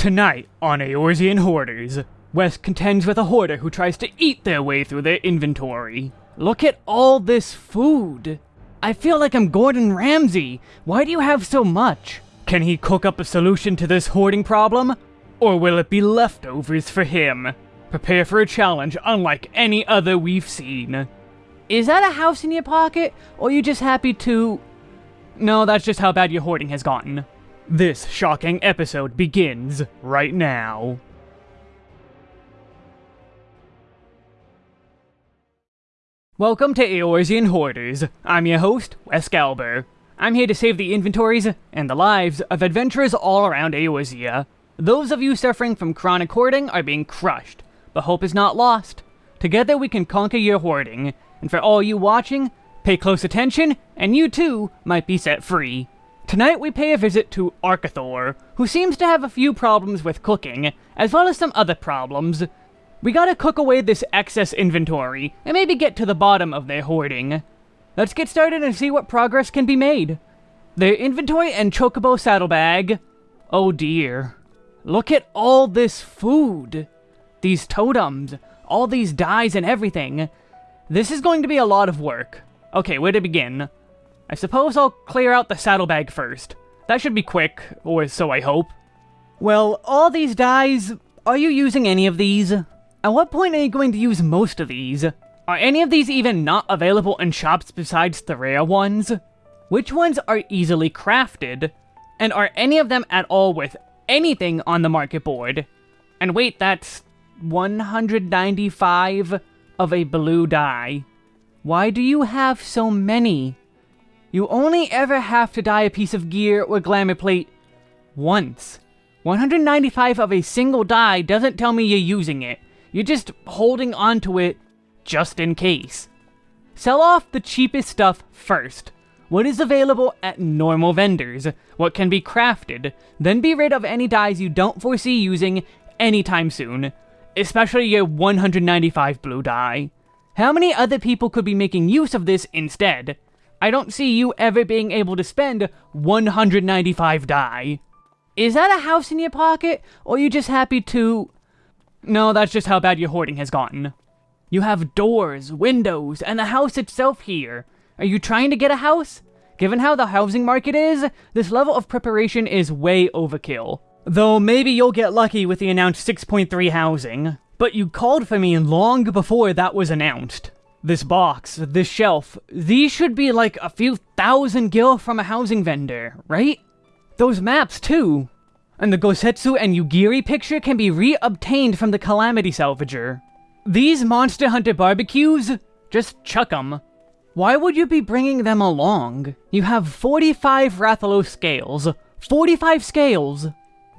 Tonight on Eorzean Hoarders, Wes contends with a hoarder who tries to eat their way through their inventory. Look at all this food. I feel like I'm Gordon Ramsay. Why do you have so much? Can he cook up a solution to this hoarding problem? Or will it be leftovers for him? Prepare for a challenge unlike any other we've seen. Is that a house in your pocket, or are you just happy to... No, that's just how bad your hoarding has gotten. This shocking episode begins right now. Welcome to Eorzean Hoarders. I'm your host, Wes Galber. I'm here to save the inventories and the lives of adventurers all around Eorzea. Those of you suffering from chronic hoarding are being crushed, but hope is not lost. Together we can conquer your hoarding, and for all you watching, pay close attention, and you too might be set free. Tonight we pay a visit to Arkathor, who seems to have a few problems with cooking, as well as some other problems. We gotta cook away this excess inventory, and maybe get to the bottom of their hoarding. Let's get started and see what progress can be made. Their inventory and chocobo saddlebag. Oh dear. Look at all this food. These totems, all these dyes and everything. This is going to be a lot of work. Okay, where to begin? I suppose I'll clear out the saddlebag first. That should be quick, or so I hope. Well, all these dyes, are you using any of these? At what point are you going to use most of these? Are any of these even not available in shops besides the rare ones? Which ones are easily crafted? And are any of them at all worth anything on the market board? And wait, that's 195 of a blue dye. Why do you have so many? You only ever have to dye a piece of gear or glamour plate once. 195 of a single dye doesn't tell me you're using it. You're just holding onto it just in case. Sell off the cheapest stuff first. What is available at normal vendors? What can be crafted? Then be rid of any dyes you don't foresee using anytime soon. Especially your 195 blue dye. How many other people could be making use of this instead? I don't see you ever being able to spend 195 dye. Is that a house in your pocket, or are you just happy to... No, that's just how bad your hoarding has gotten. You have doors, windows, and the house itself here. Are you trying to get a house? Given how the housing market is, this level of preparation is way overkill. Though maybe you'll get lucky with the announced 6.3 housing. But you called for me long before that was announced. This box, this shelf, these should be like a few thousand gil from a housing vendor, right? Those maps too. And the Gosetsu and Yugiri picture can be re-obtained from the Calamity Salvager. These Monster Hunter barbecues? Just chuck 'em. Why would you be bringing them along? You have 45 Rathalos scales. 45 scales!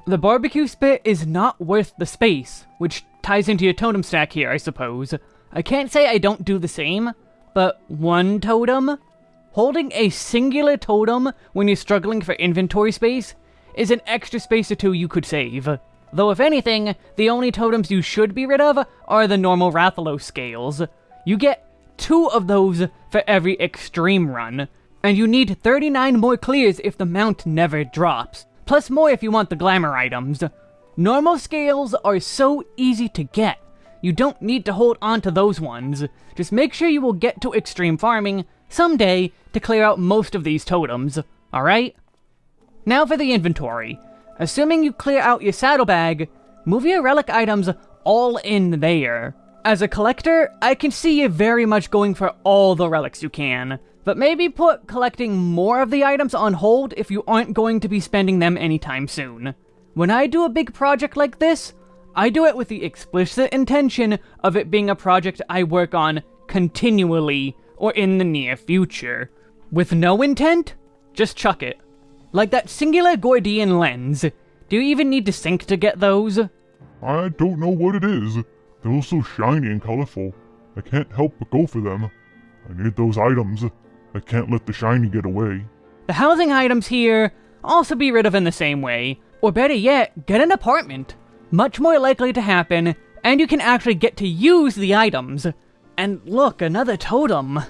The barbecue spit is not worth the space, which ties into your totem stack here, I suppose. I can't say I don't do the same, but one totem? Holding a singular totem when you're struggling for inventory space is an extra space or two you could save. Though if anything, the only totems you should be rid of are the normal Rathalos scales. You get two of those for every extreme run, and you need 39 more clears if the mount never drops, plus more if you want the glamour items. Normal scales are so easy to get, you don't need to hold on to those ones. Just make sure you will get to extreme farming someday to clear out most of these totems, alright? Now for the inventory. Assuming you clear out your saddlebag, move your relic items all in there. As a collector, I can see you very much going for all the relics you can, but maybe put collecting more of the items on hold if you aren't going to be spending them anytime soon. When I do a big project like this, I do it with the explicit intention of it being a project I work on continually or in the near future. With no intent, just chuck it. Like that singular Gordian lens. Do you even need to sync to get those? I don't know what it is. They're all so shiny and colorful. I can't help but go for them. I need those items. I can't let the shiny get away. The housing items here also be rid of in the same way. Or better yet, get an apartment much more likely to happen, and you can actually get to use the items. And look, another totem.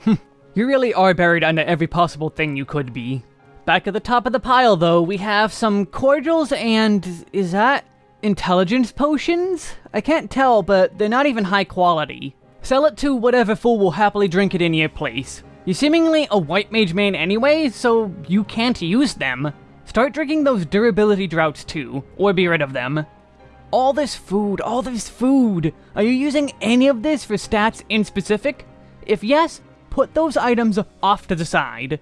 Hmm, you really are buried under every possible thing you could be. Back at the top of the pile, though, we have some cordials and. is that intelligence potions? I can't tell, but they're not even high quality. Sell it to whatever fool will happily drink it in your place. You're seemingly a white mage man anyway, so you can't use them. Start drinking those durability droughts too, or be rid of them. All this food, all this food! Are you using any of this for stats in specific? If yes, put those items off to the side.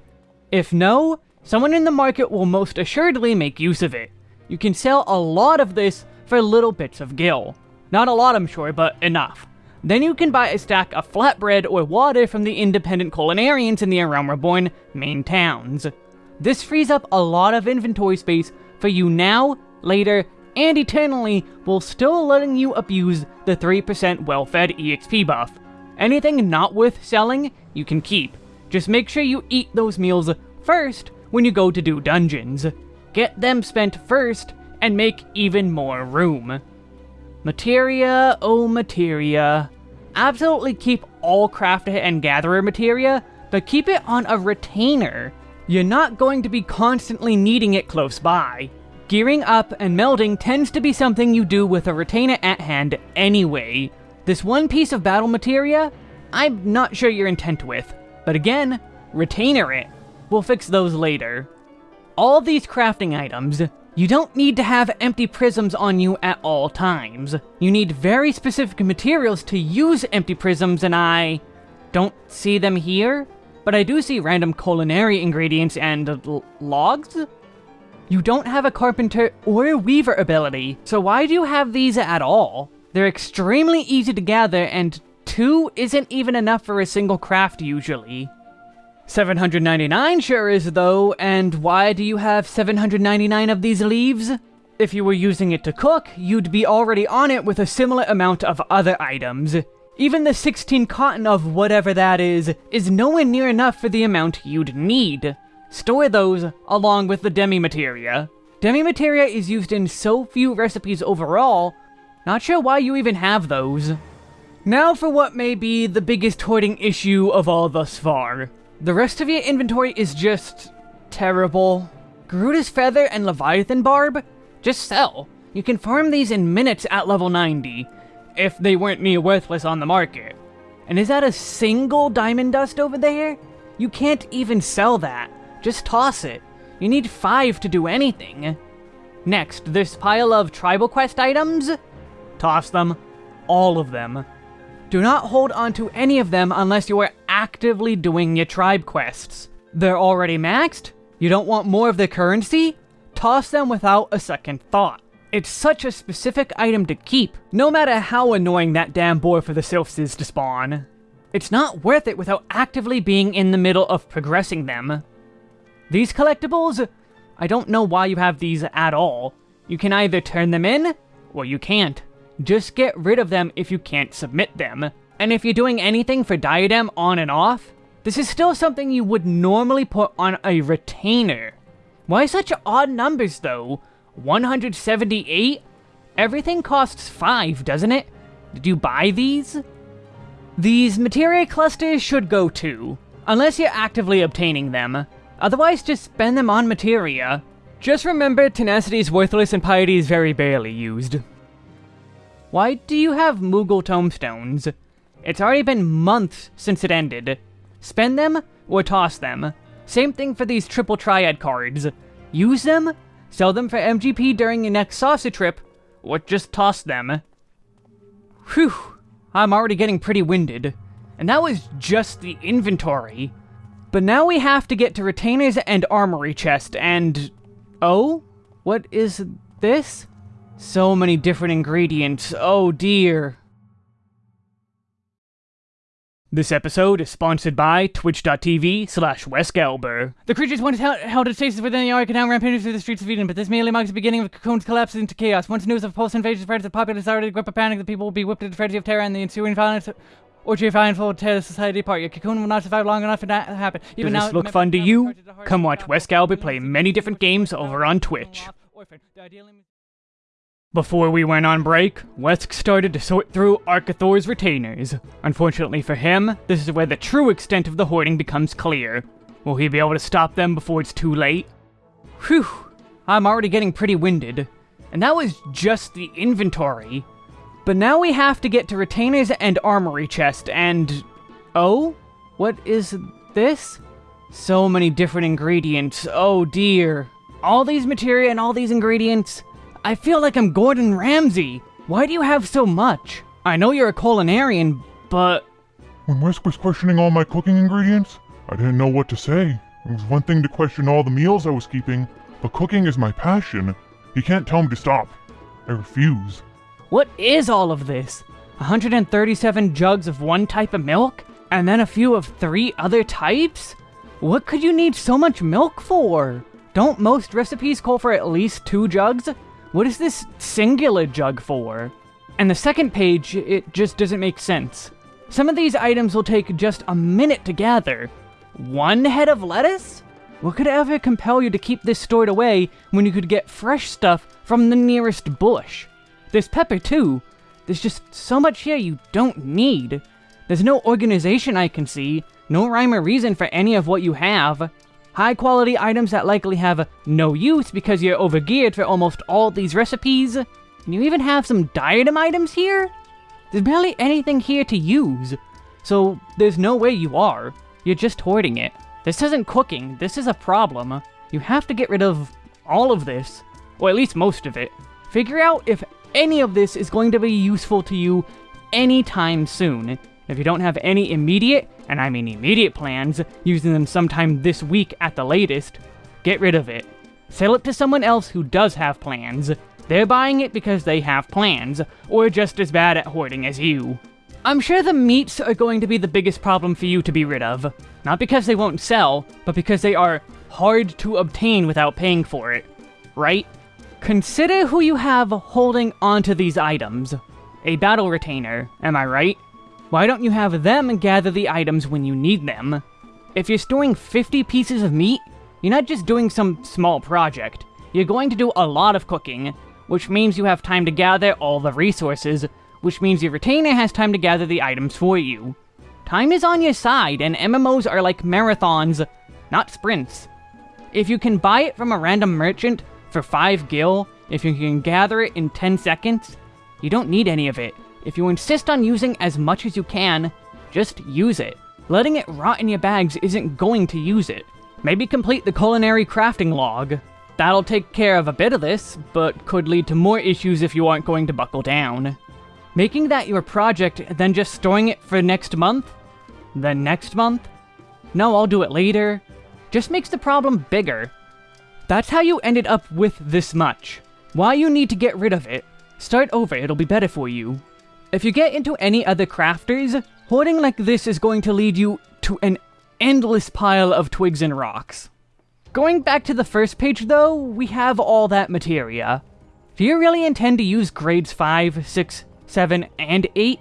If no, someone in the market will most assuredly make use of it. You can sell a lot of this for little bits of gil. Not a lot, I'm sure, but enough. Then you can buy a stack of flatbread or water from the independent culinarians in the Realm Reborn main towns. This frees up a lot of inventory space for you now, later, and eternally, while still letting you abuse the 3% well-fed EXP buff. Anything not worth selling, you can keep. Just make sure you eat those meals first when you go to do dungeons. Get them spent first, and make even more room. Materia, oh materia. Absolutely keep all crafter and gatherer materia, but keep it on a retainer. You're not going to be constantly needing it close by. Gearing up and melding tends to be something you do with a retainer at hand anyway. This one piece of battle materia, I'm not sure your intent with, but again, retainer it. We'll fix those later. All these crafting items, you don't need to have empty prisms on you at all times. You need very specific materials to use empty prisms and I don't see them here, but I do see random culinary ingredients and logs? You don't have a carpenter or weaver ability, so why do you have these at all? They're extremely easy to gather and two isn't even enough for a single craft usually. 799 sure is though, and why do you have 799 of these leaves? If you were using it to cook, you'd be already on it with a similar amount of other items. Even the 16 cotton of whatever that is, is nowhere near enough for the amount you'd need. Store those along with the demi materia. Demi materia is used in so few recipes overall, not sure why you even have those. Now for what may be the biggest hoarding issue of all thus far. The rest of your inventory is just... terrible. Garuda's Feather and Leviathan Barb? Just sell. You can farm these in minutes at level 90, if they weren't near worthless on the market. And is that a single diamond dust over there? You can't even sell that. Just toss it. You need five to do anything. Next, this pile of tribal quest items? Toss them. All of them. Do not hold on to any of them unless you are actively doing your tribe quests. They're already maxed? You don't want more of the currency? Toss them without a second thought. It's such a specific item to keep, no matter how annoying that damn boar for the sylphs is to spawn. It's not worth it without actively being in the middle of progressing them. These collectibles, I don't know why you have these at all. You can either turn them in, or you can't. Just get rid of them if you can't submit them. And if you're doing anything for Diadem on and off, this is still something you would normally put on a retainer. Why such odd numbers though? 178? Everything costs 5, doesn't it? Did you buy these? These materia clusters should go too, unless you're actively obtaining them. Otherwise, just spend them on materia. Just remember, tenacity is worthless and piety is very barely used. Why do you have Moogle tomestones? It's already been months since it ended. Spend them, or toss them. Same thing for these triple triad cards. Use them, sell them for MGP during your next saucer trip, or just toss them. Eh? Whew, I'm already getting pretty winded. And that was just the inventory. But now we have to get to retainers and armory chest, and... Oh? What is this? So many different ingredients, oh dear. This episode is sponsored by twitch.tv slash wesgalber. The creatures once held, held its stasis within the Ark and now rampaging through the streets of Eden, but this merely marks the beginning of Cocoon's collapse into chaos. Once news of Pulse invasion spreads, the populace already grip of panic, the people will be whipped into frenzy of terror and the ensuing violence Orgy of Iron will tear the society apart. Your cocoon will not survive long enough for that to happen. Even Does this now, look fun to you? Come watch wesgalber play many different games over on Twitch. Before we went on break, Wesk started to sort through Arkathor's retainers. Unfortunately for him, this is where the true extent of the hoarding becomes clear. Will he be able to stop them before it's too late? Whew, I'm already getting pretty winded. And that was just the inventory. But now we have to get to retainers and armory chest, and... Oh? What is this? So many different ingredients, oh dear. All these materia and all these ingredients? I feel like I'm Gordon Ramsay. Why do you have so much? I know you're a culinarian, but... When Wesk was questioning all my cooking ingredients, I didn't know what to say. It was one thing to question all the meals I was keeping, but cooking is my passion. He can't tell me to stop. I refuse. What is all of this? 137 jugs of one type of milk? And then a few of three other types? What could you need so much milk for? Don't most recipes call for at least two jugs? What is this singular jug for? And the second page, it just doesn't make sense. Some of these items will take just a minute to gather. One head of lettuce? What could ever compel you to keep this stored away when you could get fresh stuff from the nearest bush? There's pepper too. There's just so much here you don't need. There's no organization I can see, no rhyme or reason for any of what you have. High quality items that likely have no use because you're overgeared for almost all these recipes. And you even have some diadem items here? There's barely anything here to use. So there's no way you are. You're just hoarding it. This isn't cooking, this is a problem. You have to get rid of all of this, or at least most of it. Figure out if any of this is going to be useful to you anytime soon. If you don't have any immediate, and I mean immediate plans, using them sometime this week at the latest, get rid of it. Sell it to someone else who does have plans. They're buying it because they have plans, or just as bad at hoarding as you. I'm sure the meats are going to be the biggest problem for you to be rid of. Not because they won't sell, but because they are hard to obtain without paying for it. Right? Consider who you have holding onto these items. A battle retainer, am I right? Why don't you have them gather the items when you need them? If you're storing 50 pieces of meat, you're not just doing some small project. You're going to do a lot of cooking, which means you have time to gather all the resources, which means your retainer has time to gather the items for you. Time is on your side, and MMOs are like marathons, not sprints. If you can buy it from a random merchant for 5 gil, if you can gather it in 10 seconds, you don't need any of it. If you insist on using as much as you can, just use it. Letting it rot in your bags isn't going to use it. Maybe complete the culinary crafting log. That'll take care of a bit of this, but could lead to more issues if you aren't going to buckle down. Making that your project, then just storing it for next month? Then next month? No, I'll do it later. Just makes the problem bigger. That's how you ended up with this much. Why you need to get rid of it. Start over, it'll be better for you. If you get into any other crafters, hoarding like this is going to lead you to an endless pile of twigs and rocks. Going back to the first page though, we have all that materia. Do you really intend to use grades 5, 6, 7, and 8?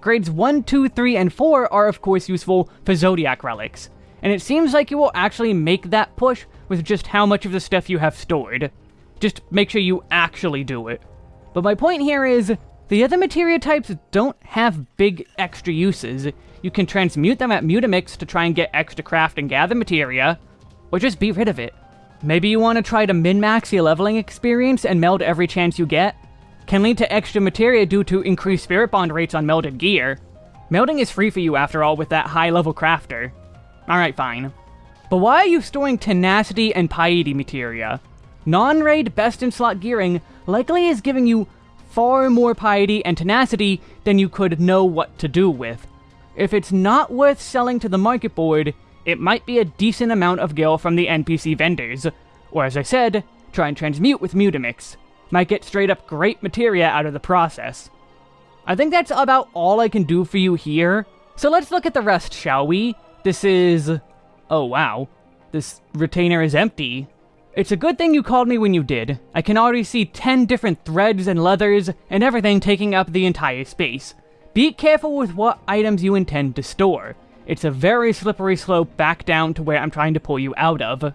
Grades 1, 2, 3, and 4 are of course useful for Zodiac relics, and it seems like you will actually make that push with just how much of the stuff you have stored. Just make sure you actually do it. But my point here is, the other materia types don't have big extra uses. You can transmute them at Mutamix to try and get extra craft and gather materia, or just be rid of it. Maybe you want to try to min-max your leveling experience and meld every chance you get? Can lead to extra materia due to increased spirit bond rates on melded gear. Melding is free for you after all with that high level crafter. Alright, fine. But why are you storing tenacity and piety materia? Non-raid best in slot gearing likely is giving you far more piety and tenacity than you could know what to do with. If it's not worth selling to the market board, it might be a decent amount of gil from the NPC vendors, or as I said, try and transmute with Mutamix. Might get straight up great materia out of the process. I think that's about all I can do for you here, so let's look at the rest, shall we? This is... oh wow. This retainer is empty. It's a good thing you called me when you did. I can already see 10 different threads and leathers and everything taking up the entire space. Be careful with what items you intend to store. It's a very slippery slope back down to where I'm trying to pull you out of.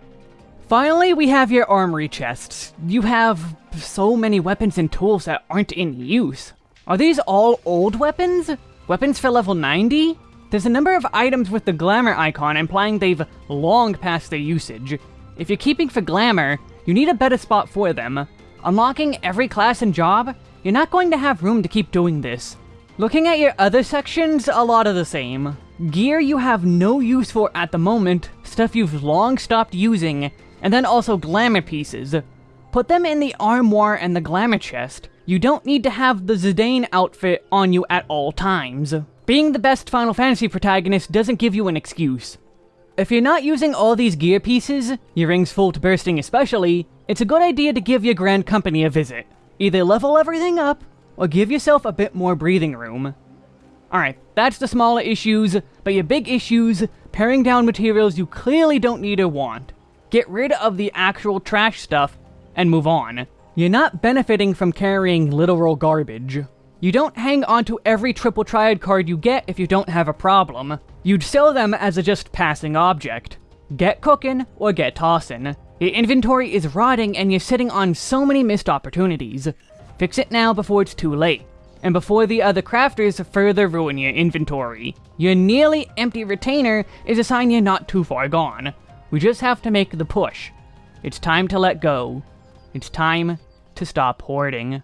Finally, we have your armory chests. You have so many weapons and tools that aren't in use. Are these all old weapons? Weapons for level 90? There's a number of items with the glamour icon implying they've long passed their usage. If you're keeping for glamour, you need a better spot for them. Unlocking every class and job, you're not going to have room to keep doing this. Looking at your other sections, a lot of the same. Gear you have no use for at the moment, stuff you've long stopped using, and then also glamour pieces. Put them in the armoire and the glamour chest. You don't need to have the Zidane outfit on you at all times. Being the best Final Fantasy protagonist doesn't give you an excuse. If you're not using all these gear pieces, your rings full to bursting especially, it's a good idea to give your Grand Company a visit. Either level everything up, or give yourself a bit more breathing room. Alright, that's the smaller issues, but your big issues, paring down materials you clearly don't need or want. Get rid of the actual trash stuff, and move on. You're not benefiting from carrying literal garbage. You don't hang onto every triple triad card you get if you don't have a problem. You'd sell them as a just passing object. Get cooking, or get tossin'. Your inventory is rotting and you're sitting on so many missed opportunities. Fix it now before it's too late and before the other crafters further ruin your inventory. Your nearly empty retainer is a sign you're not too far gone. We just have to make the push. It's time to let go. It's time to stop hoarding.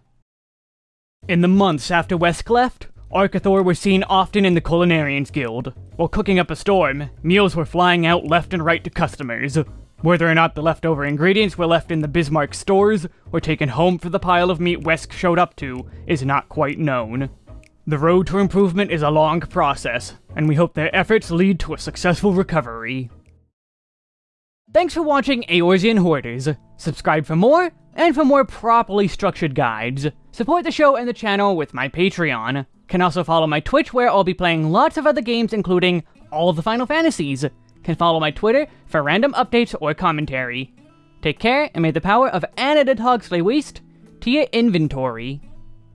In the months after Wesk left, Arcathor was seen often in the Culinarians Guild. While cooking up a storm, meals were flying out left and right to customers. Whether or not the leftover ingredients were left in the Bismarck stores or taken home for the pile of meat Wesk showed up to is not quite known. The road to improvement is a long process, and we hope their efforts lead to a successful recovery. Thanks for watching Eorzean Hoarders. Subscribe for more, and for more properly structured guides. Support the show and the channel with my Patreon. Can also follow my Twitch where I'll be playing lots of other games including all the Final Fantasies can follow my Twitter for random updates or commentary. Take care, and may the power of Anna the Hog lay waste to your inventory.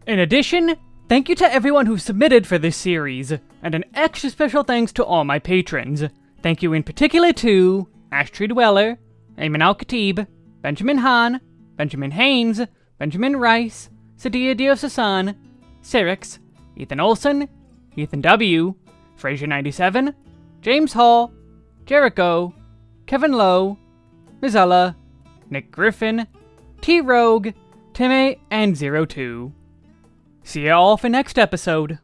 In addition, thank you to everyone who submitted for this series, and an extra special thanks to all my patrons. Thank you in particular to Ashtree Dweller, Ayman Al Khatib, Benjamin Hahn, Benjamin Haynes, Benjamin Rice, Sadia Diosasan, Cyrix, Ethan Olson, Ethan W., Fraser97, James Hall, Jericho, Kevin Lowe, Mizella, Nick Griffin, T Rogue, Timmy, and Zero Two. See you all for next episode.